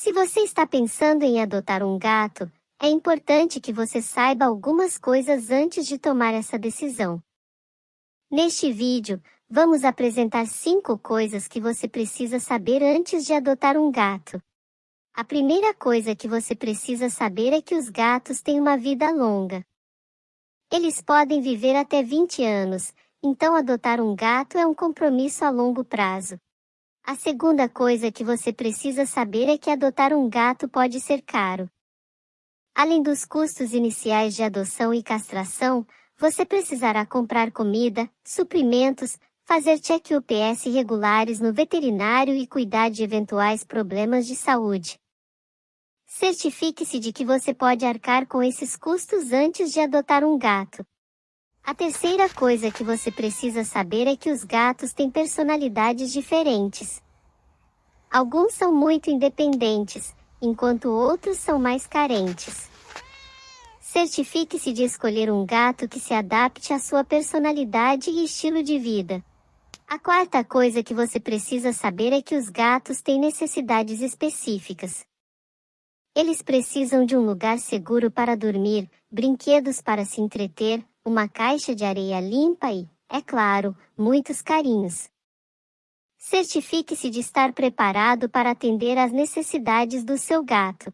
Se você está pensando em adotar um gato, é importante que você saiba algumas coisas antes de tomar essa decisão. Neste vídeo, vamos apresentar 5 coisas que você precisa saber antes de adotar um gato. A primeira coisa que você precisa saber é que os gatos têm uma vida longa. Eles podem viver até 20 anos, então adotar um gato é um compromisso a longo prazo. A segunda coisa que você precisa saber é que adotar um gato pode ser caro. Além dos custos iniciais de adoção e castração, você precisará comprar comida, suprimentos, fazer check-ups regulares no veterinário e cuidar de eventuais problemas de saúde. Certifique-se de que você pode arcar com esses custos antes de adotar um gato. A terceira coisa que você precisa saber é que os gatos têm personalidades diferentes. Alguns são muito independentes, enquanto outros são mais carentes. Certifique-se de escolher um gato que se adapte à sua personalidade e estilo de vida. A quarta coisa que você precisa saber é que os gatos têm necessidades específicas. Eles precisam de um lugar seguro para dormir, brinquedos para se entreter, uma caixa de areia limpa e, é claro, muitos carinhos. Certifique-se de estar preparado para atender às necessidades do seu gato.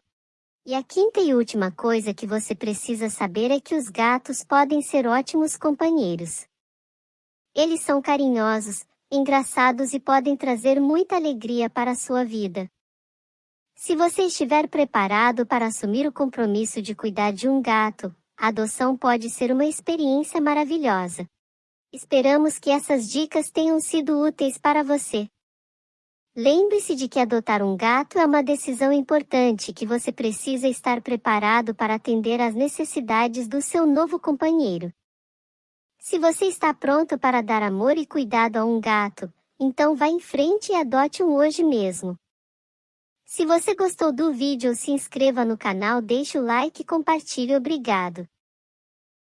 E a quinta e última coisa que você precisa saber é que os gatos podem ser ótimos companheiros. Eles são carinhosos, engraçados e podem trazer muita alegria para a sua vida. Se você estiver preparado para assumir o compromisso de cuidar de um gato, a adoção pode ser uma experiência maravilhosa. Esperamos que essas dicas tenham sido úteis para você. Lembre-se de que adotar um gato é uma decisão importante que você precisa estar preparado para atender às necessidades do seu novo companheiro. Se você está pronto para dar amor e cuidado a um gato, então vá em frente e adote um hoje mesmo. Se você gostou do vídeo, se inscreva no canal, deixe o like e compartilhe. Obrigado.